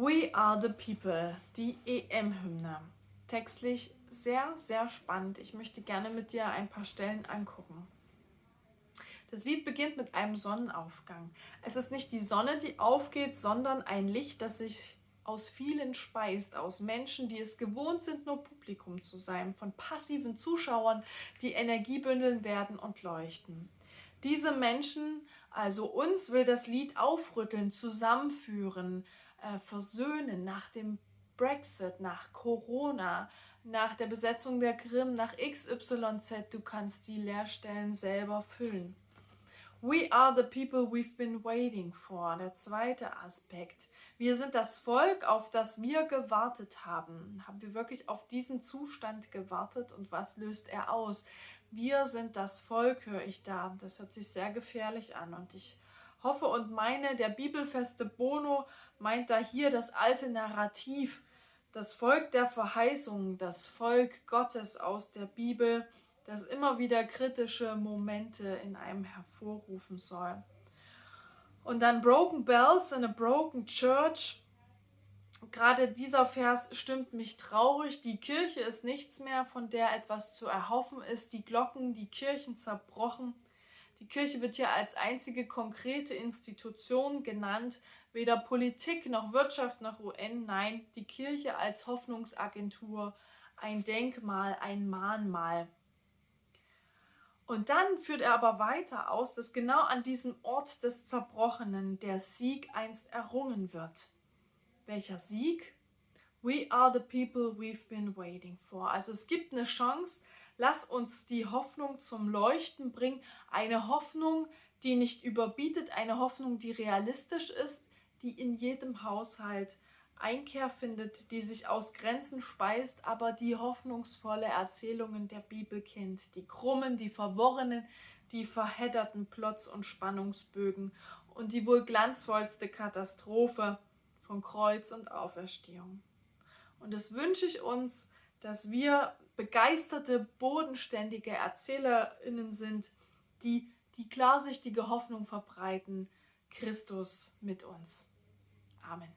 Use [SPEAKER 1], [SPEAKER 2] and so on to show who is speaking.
[SPEAKER 1] We are the people, die EM-Hymne. Textlich sehr, sehr spannend. Ich möchte gerne mit dir ein paar Stellen angucken. Das Lied beginnt mit einem Sonnenaufgang. Es ist nicht die Sonne, die aufgeht, sondern ein Licht, das sich aus vielen speist, aus Menschen, die es gewohnt sind, nur Publikum zu sein, von passiven Zuschauern, die Energie bündeln werden und leuchten. Diese Menschen, also uns, will das Lied aufrütteln, zusammenführen, äh, versöhnen nach dem Brexit, nach Corona, nach der Besetzung der Krim, nach XYZ. Du kannst die Leerstellen selber füllen. We are the people we've been waiting for. Der zweite Aspekt. Wir sind das Volk, auf das wir gewartet haben. Haben wir wirklich auf diesen Zustand gewartet und was löst er aus? Wir sind das Volk, höre ich da. Das hört sich sehr gefährlich an und ich hoffe und meine, der bibelfeste Bono meint da hier das alte Narrativ, das Volk der Verheißung, das Volk Gottes aus der Bibel, das immer wieder kritische Momente in einem hervorrufen soll. Und dann Broken Bells in a Broken Church. Gerade dieser Vers stimmt mich traurig. Die Kirche ist nichts mehr, von der etwas zu erhoffen ist. Die Glocken, die Kirchen zerbrochen. Die Kirche wird hier als einzige konkrete Institution genannt, weder Politik noch Wirtschaft noch UN, nein, die Kirche als Hoffnungsagentur, ein Denkmal, ein Mahnmal. Und dann führt er aber weiter aus, dass genau an diesem Ort des Zerbrochenen der Sieg einst errungen wird. Welcher Sieg? We are the people we've been waiting for. Also es gibt eine Chance, Lass uns die Hoffnung zum Leuchten bringen. Eine Hoffnung, die nicht überbietet, eine Hoffnung, die realistisch ist, die in jedem Haushalt Einkehr findet, die sich aus Grenzen speist, aber die hoffnungsvolle Erzählungen der Bibel kennt. Die krummen, die verworrenen, die verhedderten Plots und Spannungsbögen und die wohl glanzvollste Katastrophe von Kreuz und Auferstehung. Und das wünsche ich uns, dass wir begeisterte, bodenständige ErzählerInnen sind, die die klarsichtige Hoffnung verbreiten, Christus mit uns. Amen.